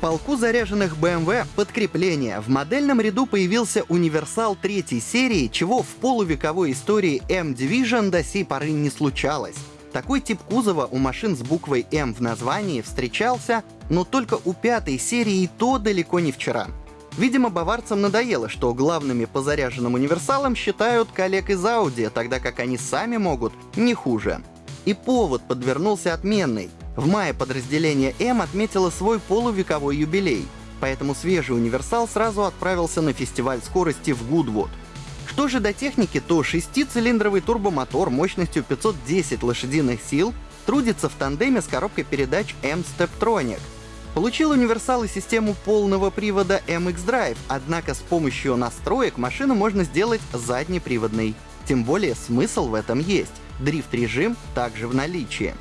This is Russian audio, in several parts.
полку заряженных BMW подкрепление. В модельном ряду появился универсал третьей серии, чего в полувековой истории M-Division до сей поры не случалось. Такой тип кузова у машин с буквой М в названии встречался, но только у пятой серии и то далеко не вчера. Видимо, баварцам надоело, что главными по заряженным универсалам считают коллег из Audi, тогда как они сами могут не хуже. И повод подвернулся отменный. В мае подразделение М отметило свой полувековой юбилей, поэтому свежий универсал сразу отправился на фестиваль скорости в Гудвуд. Что же до техники, то шестицилиндровый турбомотор мощностью 510 лошадиных сил трудится в тандеме с коробкой передач M-Steptronic. Получил универсал и систему полного привода MX Drive, однако с помощью настроек машину можно сделать заднеприводной. Тем более смысл в этом есть. Дрифт-режим также в наличии.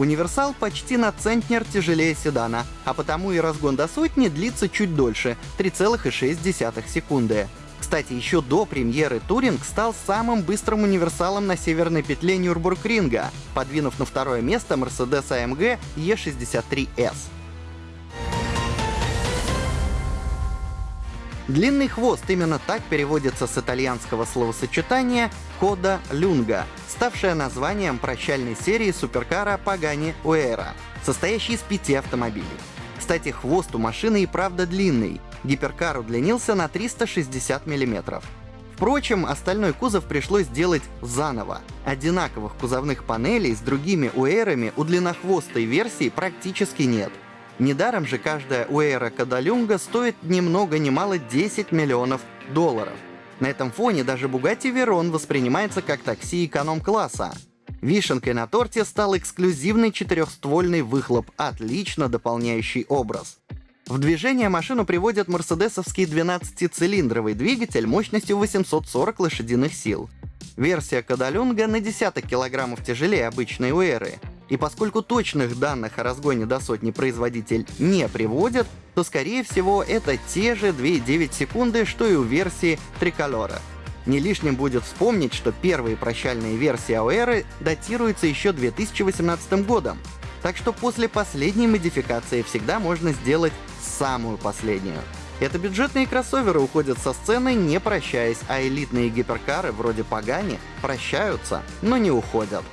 Универсал почти на центнер тяжелее седана, а потому и разгон до сотни длится чуть дольше — 3,6 секунды. Кстати, еще до премьеры Туринг стал самым быстрым универсалом на северной петле Нюрбургринга, подвинув на второе место Mercedes AMG E63S. Длинный хвост именно так переводится с итальянского словосочетания «кода люнга», ставшее названием прощальной серии суперкара Pagani Uera, состоящей из пяти автомобилей. Кстати, хвост у машины и правда длинный. Гиперкар удлинился на 360 мм. Впрочем, остальной кузов пришлось сделать заново. Одинаковых кузовных панелей с другими уэрами у длиннохвостой версии практически нет — Недаром же каждая Уэйра Кадалюнга стоит ни много ни мало 10 миллионов долларов. На этом фоне даже Bugatti Veyron воспринимается как такси эконом-класса. Вишенкой на торте стал эксклюзивный четырехствольный выхлоп, отлично дополняющий образ. В движение машину приводит мерседесовский 12-цилиндровый двигатель мощностью 840 лошадиных сил. Версия Кадалюнга на десяток килограммов тяжелее обычной Уэры, и поскольку точных данных о разгоне до сотни производитель не приводит, то скорее всего это те же 2,9 секунды, что и у версии Триколора. Не лишним будет вспомнить, что первые прощальные версии Ауэры датируются еще 2018 годом, так что после последней модификации всегда можно сделать самую последнюю. Это бюджетные кроссоверы уходят со сцены, не прощаясь, а элитные гиперкары вроде Пагани прощаются, но не уходят.